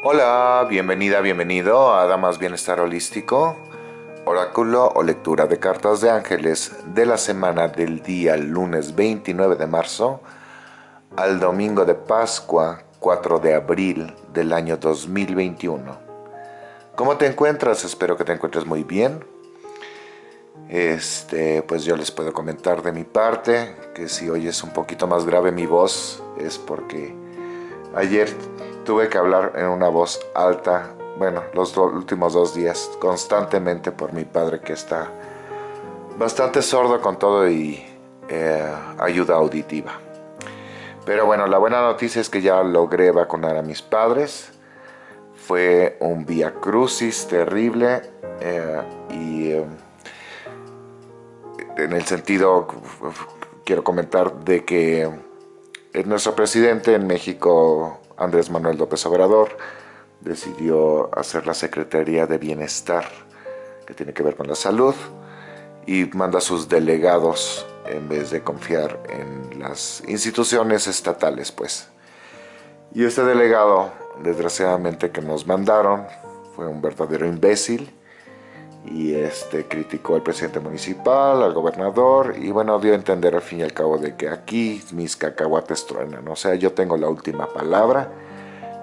Hola, bienvenida, bienvenido a Damas Bienestar Holístico, oráculo o lectura de cartas de ángeles de la semana del día lunes 29 de marzo al domingo de Pascua 4 de abril del año 2021. ¿Cómo te encuentras? Espero que te encuentres muy bien. Este, pues yo les puedo comentar de mi parte que si oyes un poquito más grave mi voz es porque ayer tuve que hablar en una voz alta, bueno, los últimos dos días constantemente por mi padre que está bastante sordo con todo y eh, ayuda auditiva. Pero bueno, la buena noticia es que ya logré vacunar a mis padres. Fue un vía crucis terrible eh, y eh, en el sentido, quiero comentar, de que nuestro presidente en México, Andrés Manuel López Obrador, decidió hacer la Secretaría de Bienestar, que tiene que ver con la salud, y manda a sus delegados en vez de confiar en las instituciones estatales, pues. Y este delegado, desgraciadamente que nos mandaron, fue un verdadero imbécil, y este criticó al presidente municipal, al gobernador y bueno, dio a entender al fin y al cabo de que aquí mis cacahuates truenan, o sea, yo tengo la última palabra,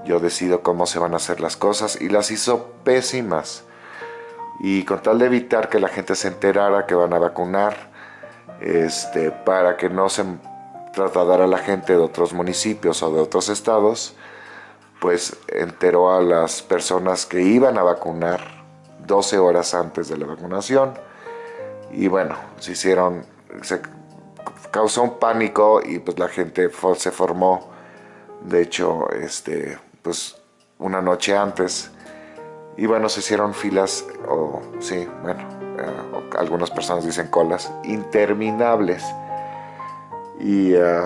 yo decido cómo se van a hacer las cosas y las hizo pésimas. Y con tal de evitar que la gente se enterara que van a vacunar, este, para que no se trasladara a la gente de otros municipios o de otros estados, pues enteró a las personas que iban a vacunar 12 horas antes de la vacunación. Y bueno, se hicieron, se causó un pánico y pues la gente se formó, de hecho, este, pues una noche antes. Y bueno, se hicieron filas, o sí, bueno, eh, algunas personas dicen colas, interminables. Y eh,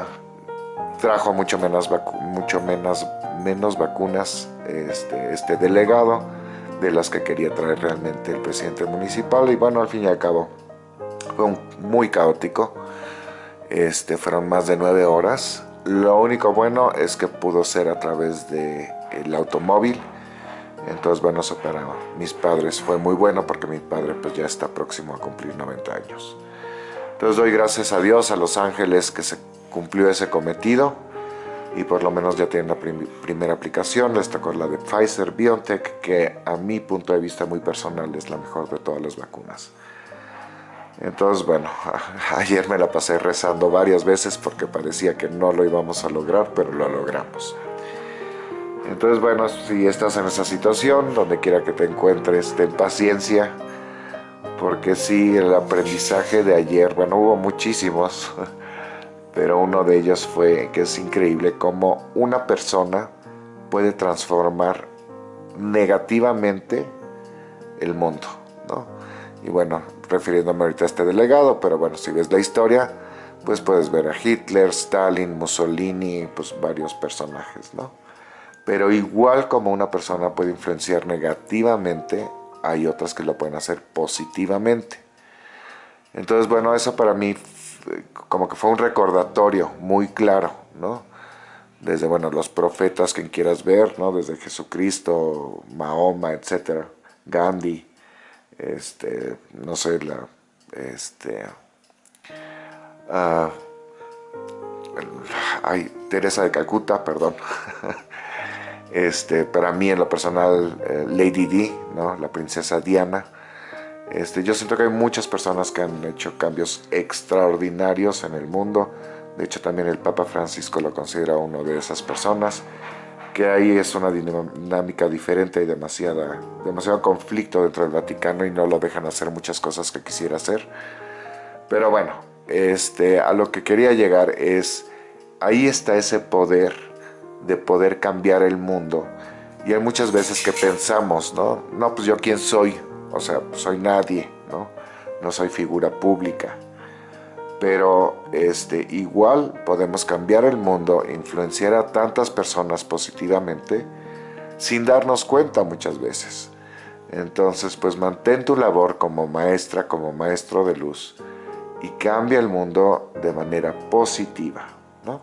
trajo mucho menos, mucho menos, menos vacunas este, este delegado de las que quería traer realmente el presidente municipal y bueno, al fin y al cabo fue muy caótico. Este, fueron más de nueve horas. Lo único bueno es que pudo ser a través del el automóvil. Entonces, bueno, eso para mis padres fue muy bueno porque mi padre pues ya está próximo a cumplir 90 años. Entonces doy gracias a Dios, a los ángeles que se cumplió ese cometido y por lo menos ya tienen la primera aplicación, esta con la de Pfizer BioNTech, que a mi punto de vista muy personal es la mejor de todas las vacunas. Entonces, bueno, ayer me la pasé rezando varias veces porque parecía que no lo íbamos a lograr, pero lo logramos. Entonces, bueno, si estás en esa situación, donde quiera que te encuentres, ten paciencia, porque sí, el aprendizaje de ayer, bueno, hubo muchísimos, pero uno de ellos fue que es increíble cómo una persona puede transformar negativamente el mundo, ¿no? Y bueno, refiriéndome ahorita a este delegado, pero bueno, si ves la historia, pues puedes ver a Hitler, Stalin, Mussolini, pues varios personajes, ¿no? Pero igual como una persona puede influenciar negativamente, hay otras que lo pueden hacer positivamente. Entonces, bueno, eso para mí como que fue un recordatorio muy claro, ¿no? Desde, bueno, los profetas, quien quieras ver, ¿no? Desde Jesucristo, Mahoma, etcétera, Gandhi, este, no sé, la, este, uh, ay, Teresa de Calcuta, perdón, este, para mí en lo personal, eh, Lady Di, ¿no? La princesa Diana, este, yo siento que hay muchas personas que han hecho cambios extraordinarios en el mundo. De hecho, también el Papa Francisco lo considera uno de esas personas. Que ahí es una dinámica diferente y demasiada, demasiado conflicto dentro del Vaticano y no lo dejan hacer muchas cosas que quisiera hacer. Pero bueno, este, a lo que quería llegar es, ahí está ese poder de poder cambiar el mundo. Y hay muchas veces que pensamos, ¿no? No, pues yo quién soy, o sea, soy nadie, ¿no? No soy figura pública. Pero este, igual podemos cambiar el mundo, influenciar a tantas personas positivamente sin darnos cuenta muchas veces. Entonces, pues mantén tu labor como maestra, como maestro de luz y cambia el mundo de manera positiva, ¿no?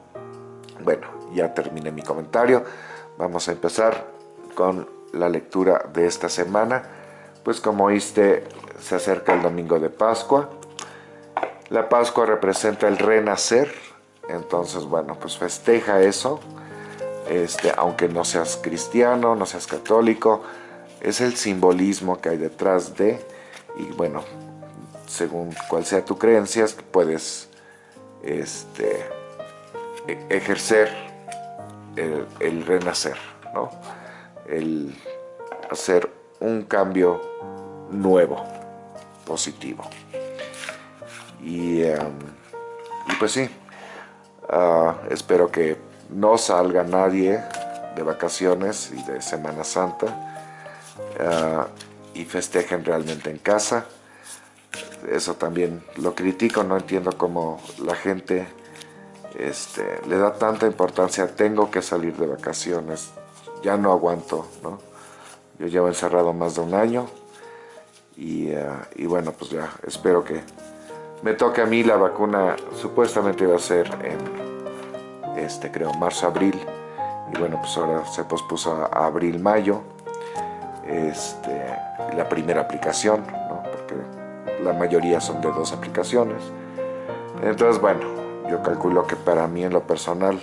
Bueno, ya terminé mi comentario. Vamos a empezar con la lectura de esta semana. Pues como oíste, se acerca el domingo de Pascua. La Pascua representa el renacer, entonces bueno, pues festeja eso. Este, aunque no seas cristiano, no seas católico, es el simbolismo que hay detrás de, y bueno, según cuál sea tu creencia, puedes este, e-, ejercer el, renacer, ¿no? el hacer un cambio nuevo, positivo. Y, em, pues sí, ah, espero que no salga nadie de vacaciones y de Semana Santa ah, y festejen realmente en casa. Eso también lo critico, no entiendo cómo la gente este, le da tanta importancia, tengo que salir de vacaciones, ya no aguanto, ¿no? Yo llevo encerrado más de un año y, ah, y bueno, pues ya espero que me toque a mí la vacuna, supuestamente iba a ser en, este, creo, marzo-abril y bueno, pues ahora se pospuso a abril-mayo este, la primera aplicación, ¿no? porque la mayoría son de dos aplicaciones. Entonces, bueno, yo calculo que para mí en lo personal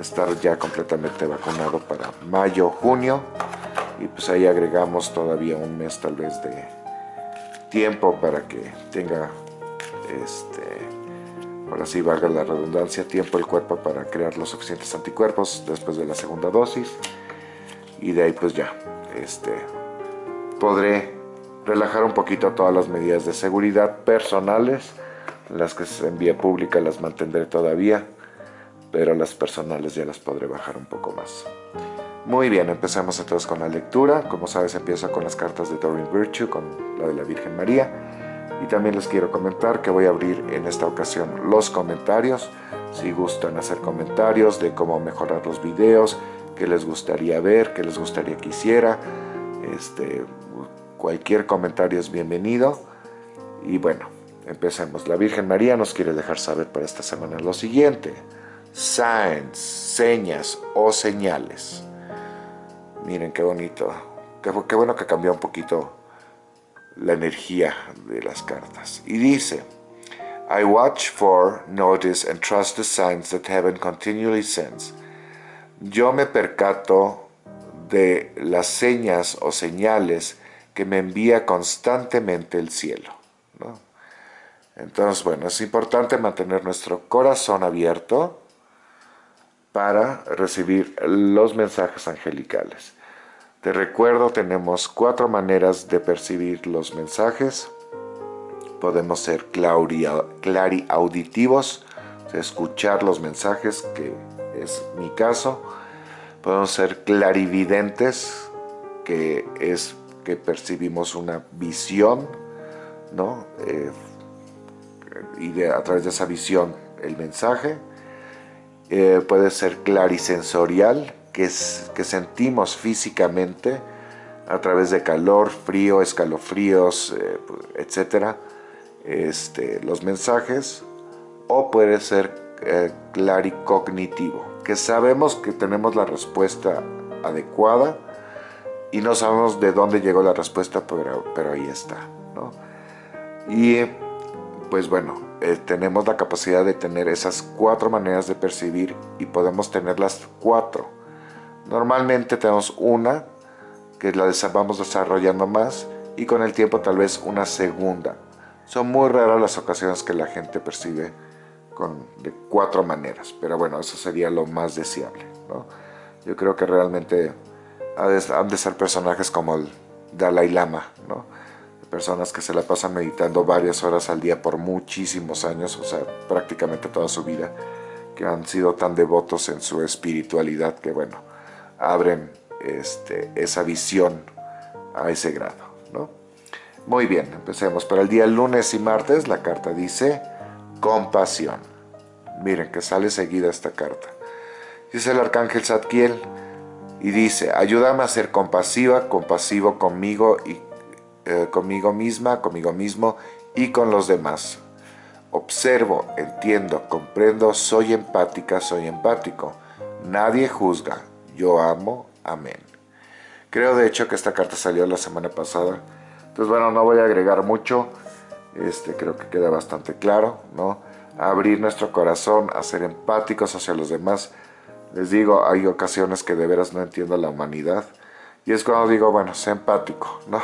estar ya completamente vacunado para mayo, junio y pues ahí agregamos todavía un mes tal vez de tiempo para que tenga este ahora sí valga la redundancia tiempo el cuerpo para crear los suficientes anticuerpos después de la segunda dosis y de ahí pues ya este podré relajar un poquito todas las medidas de seguridad personales las que se envía pública las mantendré todavía, pero las personales ya las podré bajar un poco más. Muy bien, empezamos entonces con la lectura. Como sabes, empiezo con las cartas de Doreen Virtue, con la de la Virgen María. Y también les quiero comentar que voy a abrir en esta ocasión los comentarios. Si gustan hacer comentarios de cómo mejorar los videos, qué les gustaría ver, qué les gustaría que hiciera. Este, cualquier comentario es bienvenido. Y bueno, Empecemos. La Virgen María nos quiere dejar saber para esta semana lo siguiente. Signs, señas o señales. Miren qué bonito. Qué, bueno que cambió un poquito la energía de las cartas. Y dice, I watch for, notice and trust the signs that heaven continually sends. Yo me percato de las señas o señales que me envía constantemente el cielo. Entonces, bueno, es importante mantener nuestro corazón abierto para recibir los mensajes angelicales. Te recuerdo, tenemos cuatro maneras de percibir los mensajes. Podemos ser clariauditivos, escuchar los mensajes, que es mi caso. Podemos ser clarividentes, que es que percibimos una visión, ¿no? Eh, y a través de esa visión el mensaje. Eh, puede ser clarisensorial, que, sentimos físicamente a través de calor, frío, escalofríos, eh, etcétera, este, los mensajes. O puede ser eh, claricognitivo, que sabemos que tenemos la respuesta adecuada y no sabemos de dónde llegó la respuesta, pero, pero ahí está. ¿no? Y pues bueno, eh, tenemos la capacidad de tener esas cuatro maneras de percibir y podemos tener las cuatro. Normalmente tenemos una que la vamos desarrollando más y con el tiempo tal vez una segunda. Son muy raras las ocasiones que la gente percibe con, de cuatro maneras, pero bueno, eso sería lo más deseable. Yo creo que realmente han de ser personajes como el Dalai Lama, ¿no? personas que se la pasan meditando varias horas al día por muchísimos años, o sea, prácticamente toda su vida, que han sido tan devotos en su espiritualidad que, bueno, abren este, esa visión a ese grado, ¿no? Muy bien, empecemos. Para el día lunes y martes la carta dice compasión. Miren que sale seguida esta carta. Dice el arcángel Zadkiel y dice, ayúdame a ser compasiva, compasivo conmigo y eh, conmigo misma, conmigo mismo y con los demás. Observo, entiendo, comprendo, soy empática, soy empático. Nadie juzga, yo amo, amén. Creo de hecho que esta carta salió la semana pasada. Entonces bueno, no voy a agregar mucho. Este, creo que queda bastante claro, ¿no? abrir nuestro corazón, a ser empáticos hacia los demás. Les digo, hay ocasiones que de veras no entiendo la humanidad. Y es cuando digo, bueno, sé empático, ¿no?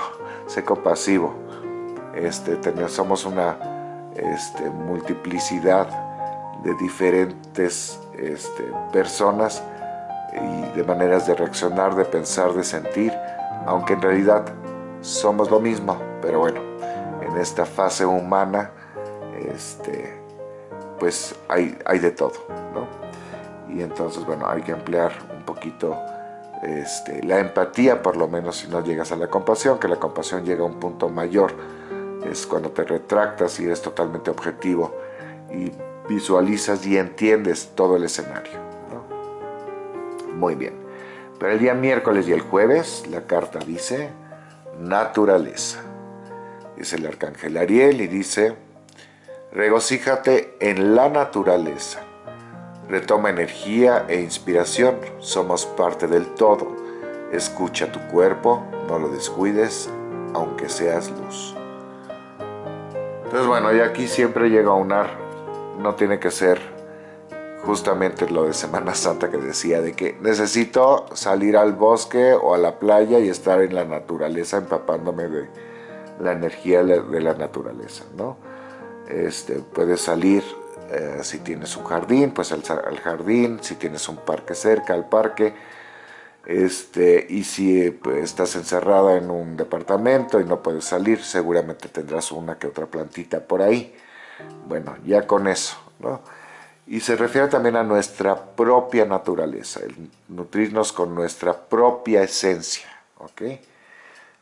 Sé compasivo. Este, somos una este, multiplicidad de diferentes este, personas y de maneras de reaccionar, de pensar, de sentir, aunque en realidad somos lo mismo, pero bueno, en esta fase humana, este, pues hay, hay de todo, ¿no? Y entonces, bueno, hay que emplear un poquito este, la empatía, por lo menos si no llegas a la compasión, que la compasión llega a un punto mayor, es cuando te retractas y eres totalmente objetivo y visualizas y entiendes todo el escenario. Muy bien. Para el día miércoles y el jueves, la carta dice naturaleza. Es el arcángel Ariel y dice, regocíjate en la naturaleza. Retoma energía e inspiración, somos parte del todo. Escucha tu cuerpo, no lo descuides, aunque seas luz. Entonces bueno, y aquí siempre llega a unar, no tiene que ser justamente lo de Semana Santa que decía de que necesito salir al bosque o a la playa y estar en la naturaleza empapándome de la energía de la naturaleza, ¿no? Este, puedes salir eh, si tienes un jardín, pues al, jardín, si tienes un parque cerca, al parque, este, y si pues, estás encerrada en un departamento y no puedes salir, seguramente tendrás una que otra plantita por ahí. Bueno, ya con eso, ¿no? Y se refiere también a nuestra propia naturaleza, el nutrirnos con nuestra propia esencia.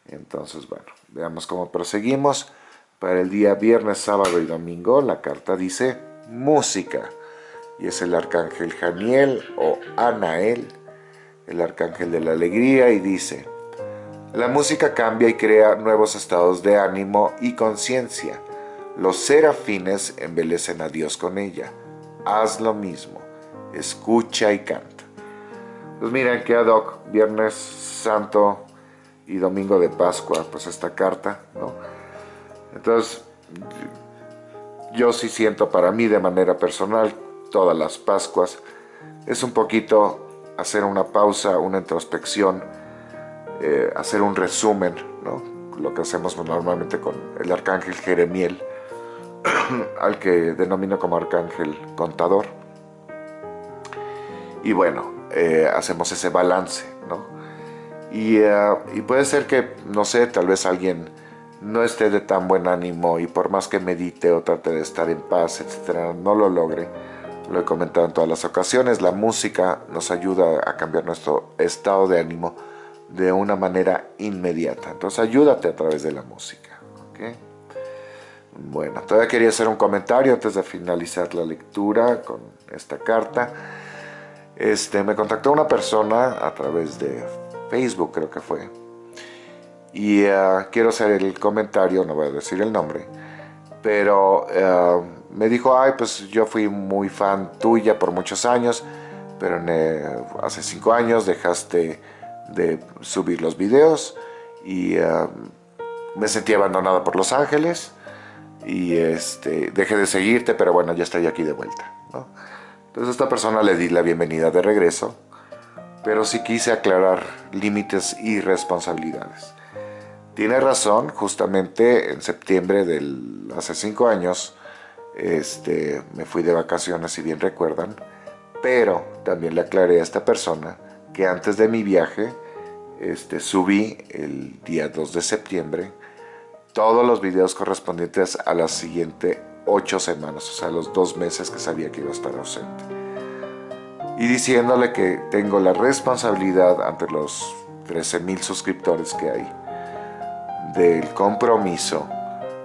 Entonces, bueno, veamos cómo proseguimos. Para el día viernes, sábado y domingo, la carta dice música. Y es el arcángel Janiel o Anael, el arcángel de la alegría, y dice, la música cambia y crea nuevos estados de ánimo y conciencia. Los serafines embelecen a Dios con ella. Haz lo mismo, escucha y canta. Pues miren que ad hoc, Viernes Santo y Domingo de Pascua, pues esta carta, ¿no? Entonces, yo sí siento para mí de manera personal, todas las Pascuas, es un poquito hacer una pausa, una introspección, eh, hacer un resumen, ¿no? lo que hacemos normalmente con el arcángel Jeremiel, al que denomino como arcángel contador. Y bueno, eh, hacemos ese balance, ¿no? Y, eh, y, puede ser que, no sé, tal vez alguien no esté de tan buen ánimo y por más que medite o trate de estar en paz, etcétera, no lo logre lo he comentado en todas las ocasiones, la música nos ayuda a cambiar nuestro estado de ánimo de una manera inmediata. Entonces ayúdate a través de la música. Bueno, todavía quería hacer un comentario antes de finalizar la lectura con esta carta. Este, me contactó una persona a través de Facebook, creo que fue. Y uh, quiero hacer el comentario, no voy a decir el nombre, pero... Uh, me dijo, ay, pues yo fui muy fan tuya por muchos años, pero hace cinco años dejaste de subir los videos y me sentí abandonada por Los Ángeles y este, dejé de seguirte, pero bueno, ya estoy aquí de vuelta. Entonces a esta persona le di la bienvenida de regreso, pero sí quise aclarar límites y responsabilidades. Tiene razón, justamente en septiembre del hace cinco años, este, me fui de vacaciones, si bien recuerdan, pero también le aclaré a esta persona que antes de mi viaje este, subí el día 2 de septiembre todos los videos correspondientes a las siguientes ocho semanas, o sea, los dos meses que sabía que iba a estar ausente. Y diciéndole que tengo la responsabilidad ante los 13 mil suscriptores que hay del compromiso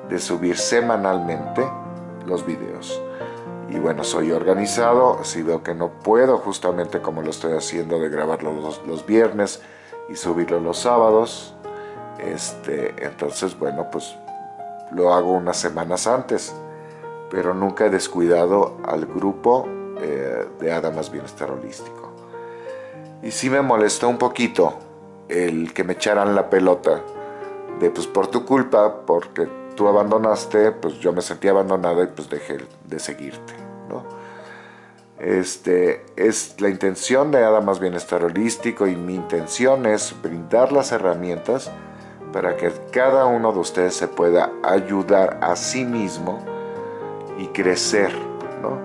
de subir semanalmente los videos. Y bueno, soy organizado, si veo que no puedo, justamente como lo estoy haciendo de grabarlo los, viernes y subirlo los sábados, este, entonces bueno, pues lo hago unas semanas antes, pero nunca he descuidado al grupo eh, de Adamas Bienestar Holístico. Y sí me molestó un poquito el que me echaran la pelota de pues por tu culpa, porque tú abandonaste, pues yo me sentí abandonado y pues dejé de seguirte. Este, es la intención de nada más bienestar holístico y mi intención es brindar las herramientas para que cada uno de ustedes se pueda ayudar a sí mismo y crecer, ¿no?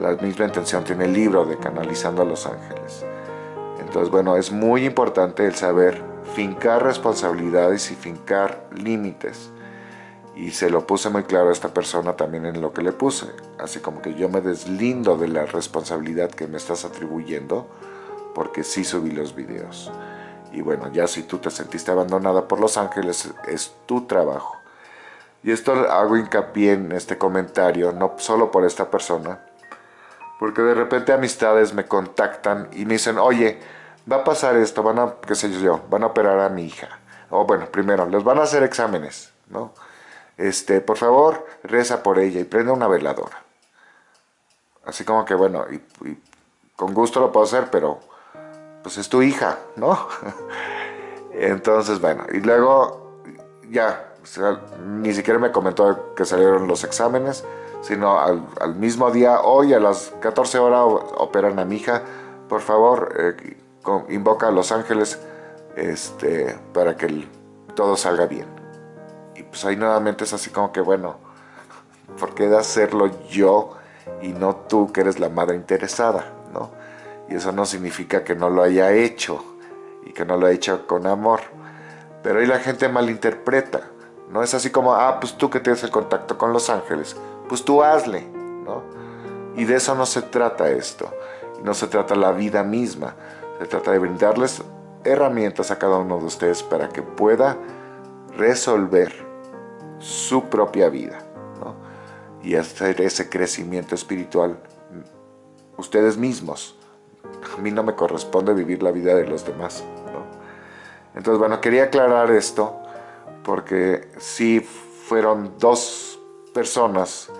La misma intención tiene el libro de Canalizando a los Ángeles. Entonces, bueno, es muy importante el saber fincar responsabilidades y fincar límites. Y se lo puse muy claro a esta persona también en lo que le puse. Así como que yo me deslindo de la responsabilidad que me estás atribuyendo porque sí subí los videos. Y bueno, ya si tú te sentiste abandonada por los ángeles, es tu trabajo. Y esto hago hincapié en este comentario, no solo por esta persona, porque de repente amistades me contactan y me dicen, oye, va a pasar esto, van a, qué sé yo, van a operar a mi hija. O bueno, primero, les van a hacer exámenes, ¿no? Este, por favor, reza por ella y prende una veladora. Así como que, bueno, y, con gusto lo puedo hacer, pero pues es tu hija, ¿no? Entonces, bueno, y luego ya, ni siquiera me comentó que salieron los exámenes, sino al, mismo día, hoy a las 14 horas operan a mi hija, por favor, eh, invoca a los ángeles este, para que todo salga bien. Y pues ahí nuevamente es así como que, bueno, ¿por qué de hacerlo yo y no tú que eres la madre interesada? ¿no? Y eso no significa que no lo haya hecho y que no lo haya hecho con amor. Pero ahí la gente malinterpreta. No es así como, ah, pues tú que tienes el contacto con los ángeles, pues tú hazle, ¿no? Y de eso no se trata esto. No se trata la vida misma. Se trata de brindarles herramientas a cada uno de ustedes para que pueda resolver su propia vida y hacer ese crecimiento espiritual ustedes mismos. A mí no me corresponde vivir la vida de los demás. Entonces, bueno, quería aclarar esto porque sí fueron dos personas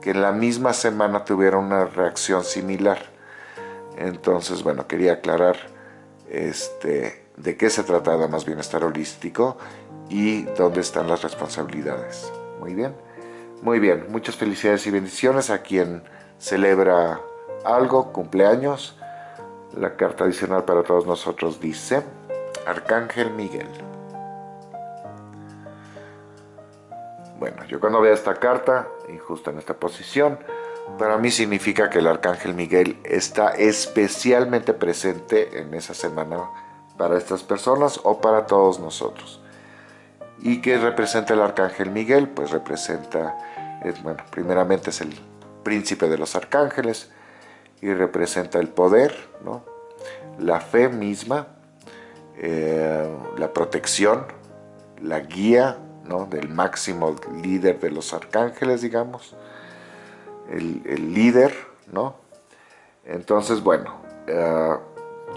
que en la misma semana tuvieron una reacción similar. Entonces, bueno, quería aclarar este, de qué se trata más bienestar holístico y dónde están las responsabilidades. Muy bien, muy bien. Muchas felicidades y bendiciones a quien celebra algo, cumpleaños. La carta adicional para todos nosotros dice, Arcángel Miguel. Bueno, yo cuando veo esta carta, y justo en esta posición, para mí significa que el Arcángel Miguel está especialmente presente en esa semana para estas personas o para todos nosotros. ¿Y qué representa el Arcángel Miguel? Pues representa, bueno, primeramente es el príncipe de los arcángeles y representa el poder, ¿no? la fe misma, eh, la protección, la guía ¿no? del máximo líder de los arcángeles, digamos, el, líder, ¿no? Entonces, bueno, eh,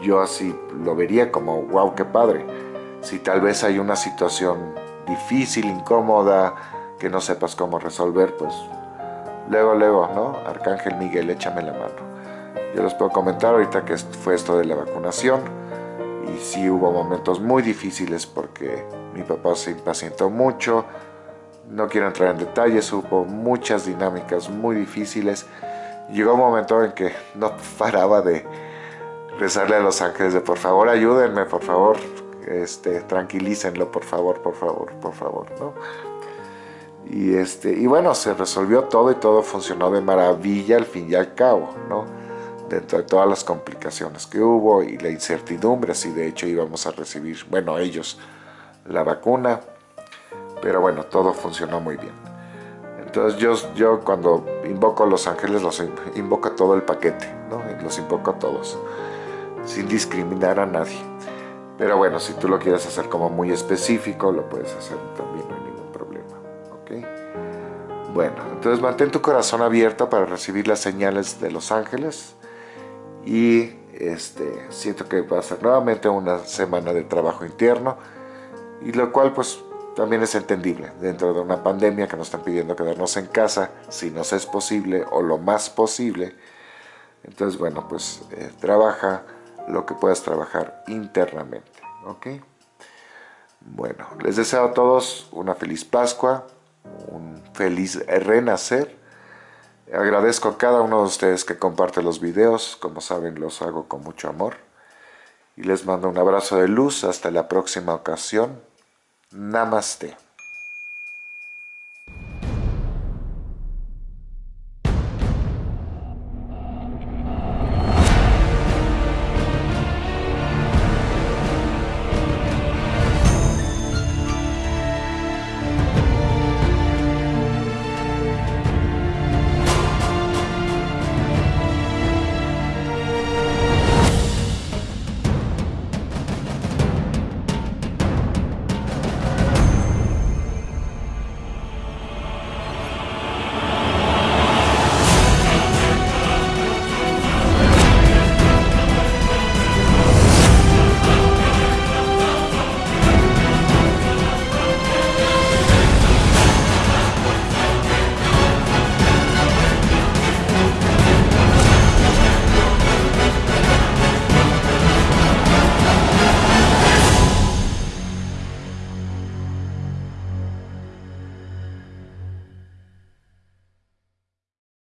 yo así lo vería como, wow, qué padre. Si tal vez hay una situación difícil, incómoda, que no sepas cómo resolver, pues luego, luego, ¿no? Arcángel Miguel, échame la mano. Yo les puedo comentar ahorita que fue esto de la vacunación y sí hubo momentos muy difíciles porque mi papá se impacientó mucho, no quiero entrar en detalles, hubo muchas dinámicas muy difíciles. Llegó un momento en que no paraba de rezarle a los ángeles de por favor ayúdenme, por favor, este, tranquilícenlo, por favor, por favor, por favor, ¿no? Y, este, y bueno, se resolvió todo y todo funcionó de maravilla al fin y al cabo, ¿no? Dentro de todas las complicaciones que hubo y la incertidumbre, si de hecho íbamos a recibir, bueno, ellos, la vacuna, pero bueno, todo funcionó muy bien. Entonces yo, yo cuando invoco a los ángeles, los invoco todo el paquete, ¿no? los invoco a todos, sin discriminar a nadie. Pero bueno, si tú lo quieres hacer como muy específico, lo puedes hacer también, no hay ningún problema. ¿ok? Bueno, entonces mantén tu corazón abierto para recibir las señales de los ángeles y este, siento que va a ser nuevamente una semana de trabajo interno y lo cual pues también es entendible dentro de una pandemia que nos están pidiendo quedarnos en casa si nos es posible o lo más posible. Entonces, bueno, pues eh, trabaja lo que puedas trabajar internamente. ¿Ok? Bueno, les deseo a todos una feliz Pascua, un feliz renacer. Agradezco a cada uno de ustedes que comparte los videos, como saben los hago con mucho amor. Y les mando un abrazo de luz hasta la próxima ocasión. Namaste.